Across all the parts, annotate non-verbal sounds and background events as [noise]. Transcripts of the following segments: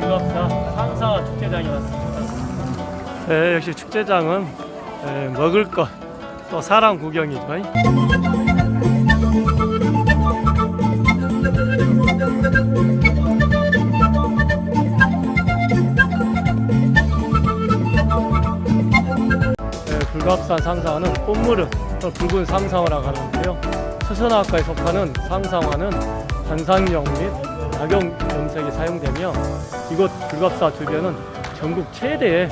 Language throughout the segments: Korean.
불갑사 상사 축제장에 왔습니다. 네, 역시 축제장은 네, 먹을 것, 또 사람 구경이죠. 네, 불갑산 상사는 꽃무릎, 붉은 상상화라고 하는데요. 수선화과에 속하는 상상화는 관상용 및 낙용 염색에 사용되며 이곳 불갑사 주변은 전국 최대의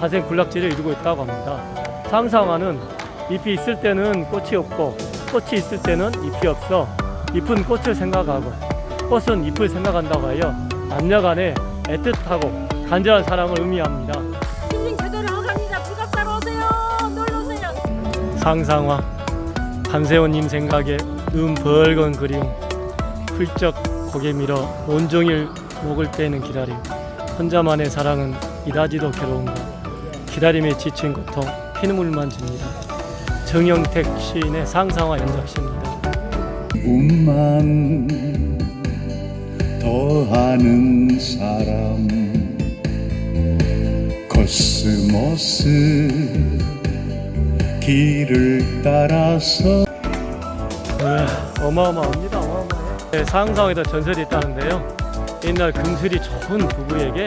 자생 군락지를 이루고 있다고 합니다. 상상화는 잎이 있을 때는 꽃이 없고 꽃이 있을 때는 잎이 없어 잎은 꽃을 생각하고 꽃은 잎을 생각한다고 하여 남녀간에 애틋하고 간절한 사랑을 의미합니다. 힐링 제대로 하갑니다. 불갑사로 오세요. 놀러 오세요. 상상화 밤새운 생각에 눈 벌건 그리움 훌쩍 고개 밀어 온종일 목을 빼는 기다림. 혼자만의 사랑은 이다지도 괴로운가 기다림에 지친 고통 피눈물만 줍니다. 정영택 시인의 상사화 연작시입니다. 꿈만 더하는 사람 코스모스 길을 따라서. 네, 어마어마합니다 어마어마해요 네, 상상에도 전설이 있다는데요 옛날 금술이 좋은 부부에게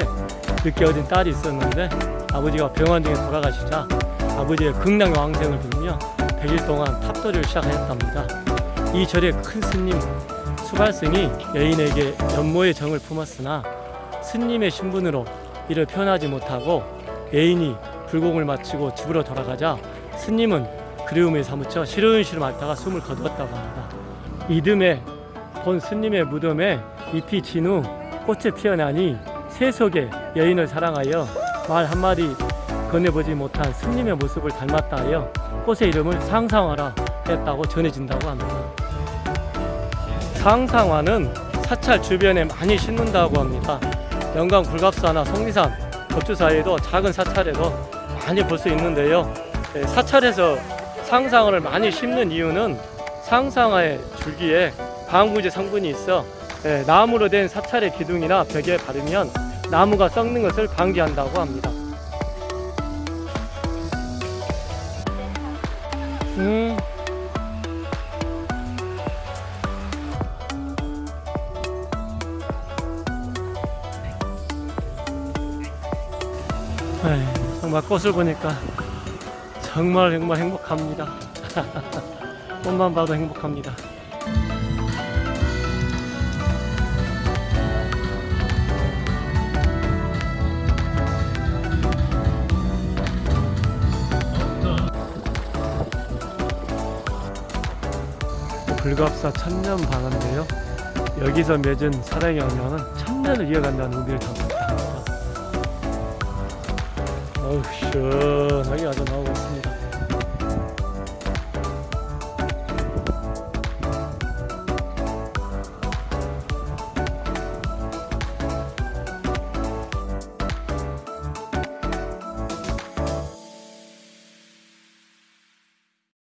늦게 어린 딸이 있었는데 아버지가 병원 중에 돌아가시자 아버지의 극락의 왕생을 빌며 100일 동안 탑도를 시작하였답니다 이 절의 큰 스님 수갈승이 여인에게 연모의 정을 품었으나 스님의 신분으로 이를 표현하지 못하고 여인이 불공을 마치고 집으로 돌아가자 스님은 그리움에 사무쳐 시름시름 앓다가 숨을 거두었다고 합니다. 이듬해 본 스님의 무덤에 잎이 진 후 꽃이 피어나니 세속의 여인을 사랑하여 말 한마디 건네보지 못한 스님의 모습을 닮았다 하여 꽃의 이름을 상상화라 했다고 전해진다고 합니다. 상상화는 사찰 주변에 많이 심는다고 합니다. 영광 불갑사나 속리산 법주 사이에도 작은 사찰에도 많이 볼 수 있는데요. 네, 사찰에서 상상화를 많이 심는 이유는 상상화의 줄기에 방부제 성분이 있어 네, 나무로 된 사찰의 기둥이나 벽에 바르면 나무가 썩는 것을 방지한다고 합니다. 음. 에이, 정말 꽃을 보니까 정말 정말 행복합니다. [laughs] 꽃만 봐도 행복합니다. 불갑사 천년 방언인데요. 여기서 맺은 사랑의 연명은 천년을 이어간다는 의미를 담고 있다. 어우 시원하게 아주 나오고 있습니다